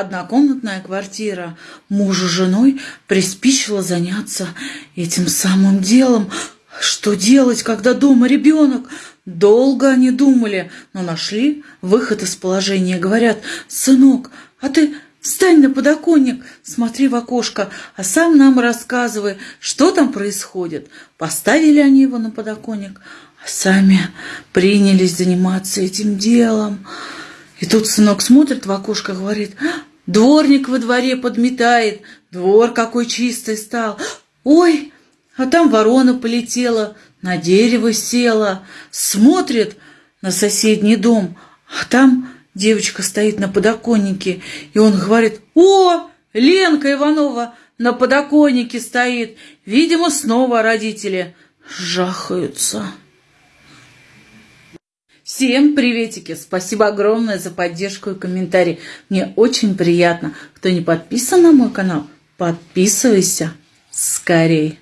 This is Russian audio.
однокомнатная квартира. Мужу с женой приспичило заняться этим самым делом. Что делать, когда дома ребенок? Долго они думали, но нашли выход из положения. Говорят, сынок, а ты встань на подоконник, смотри в окошко, а сам нам рассказывай, что там происходит. Поставили они его на подоконник, а сами принялись заниматься этим делом. И тут сынок смотрит в окошко, говорит, дворник во дворе подметает, двор какой чистый стал. Ой, а там ворона полетела, на дерево села, смотрит на соседний дом, а там девочка стоит на подоконнике, и он говорит, «О, Ленка Иванова на подоконнике стоит!» Видимо, снова родители жахаются. Всем приветики! Спасибо огромное за поддержку и комментарий. Мне очень приятно. Кто не подписан на мой канал, подписывайся скорей.